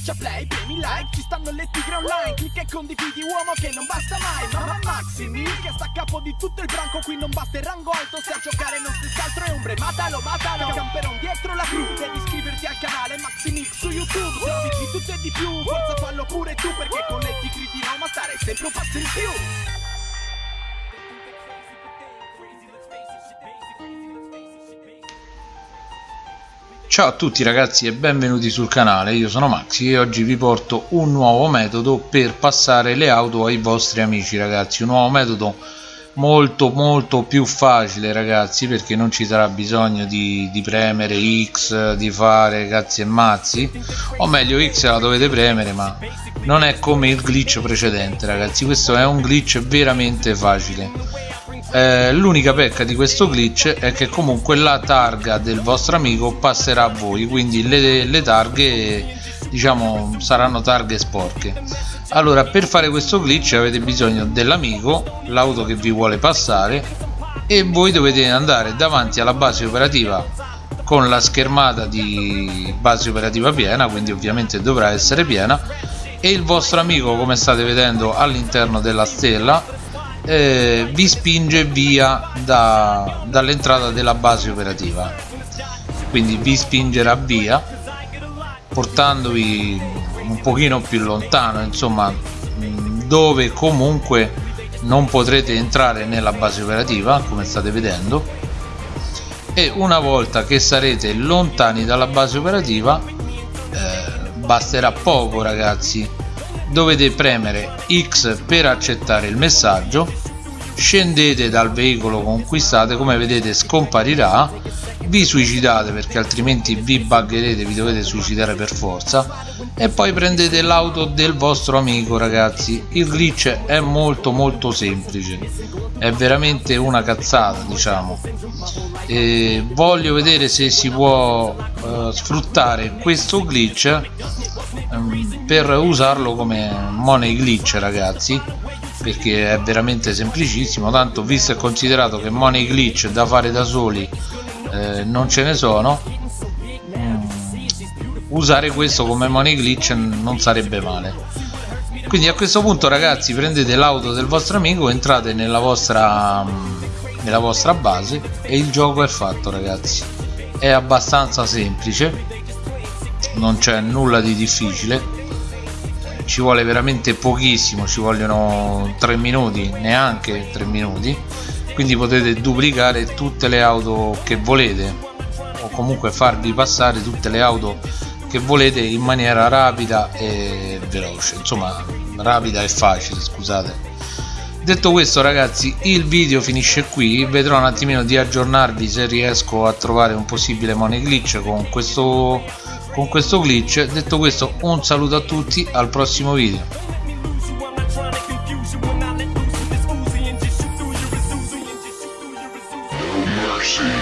Schiaccia play, premi like, ci stanno le tigre online Clicca e condividi uomo che non basta mai Mamma Maximi che sta a capo di tutto il branco Qui non basta il rango alto se a giocare non stessi altro è ombre Matalo, matalo, camperon dietro la crew Devi iscriverti al canale Maximix su YouTube Servizi tutto e di più, forza fallo pure tu Perché con le tigre di Roma stare sempre un passo in più Ciao a tutti ragazzi e benvenuti sul canale, io sono Maxi e oggi vi porto un nuovo metodo per passare le auto ai vostri amici ragazzi, un nuovo metodo molto molto più facile ragazzi perché non ci sarà bisogno di, di premere X, di fare cazzi e mazzi. O meglio X la dovete premere ma non è come il glitch precedente ragazzi, questo è un glitch veramente facile eh, l'unica pecca di questo glitch è che comunque la targa del vostro amico passerà a voi quindi le, le targhe diciamo saranno targhe sporche. Allora per fare questo glitch avete bisogno dell'amico l'auto che vi vuole passare e voi dovete andare davanti alla base operativa con la schermata di base operativa piena quindi ovviamente dovrà essere piena e il vostro amico come state vedendo all'interno della stella eh, vi spinge via da, dall'entrata della base operativa. Quindi vi spingerà via portandovi un pochino più lontano insomma dove comunque non potrete entrare nella base operativa come state vedendo. E una volta che sarete lontani dalla base operativa eh, basterà poco ragazzi dovete premere X per accettare il messaggio. Scendete dal veicolo conquistate come vedete scomparirà. Vi suicidate perché altrimenti vi buggerete vi dovete suicidare per forza. E poi prendete l'auto del vostro amico ragazzi. Il glitch è molto molto semplice. È veramente una cazzata diciamo. E voglio vedere se si può uh, sfruttare questo glitch. Um, per usarlo come money glitch ragazzi perché è veramente semplicissimo tanto visto e considerato che money glitch da fare da soli eh, non ce ne sono mm, usare questo come money glitch non sarebbe male. Quindi a questo punto ragazzi prendete l'auto del vostro amico entrate nella vostra mm, nella vostra base e il gioco è fatto ragazzi. È abbastanza semplice non c'è nulla di difficile ci vuole veramente pochissimo ci vogliono 3 minuti neanche 3 minuti quindi potete duplicare tutte le auto che volete o comunque farvi passare tutte le auto che volete in maniera rapida e veloce insomma rapida e facile scusate. Detto questo ragazzi il video finisce qui vedrò un attimino di aggiornarvi se riesco a trovare un possibile money glitch con questo con questo glitch detto questo un saluto a tutti al prossimo video mercy.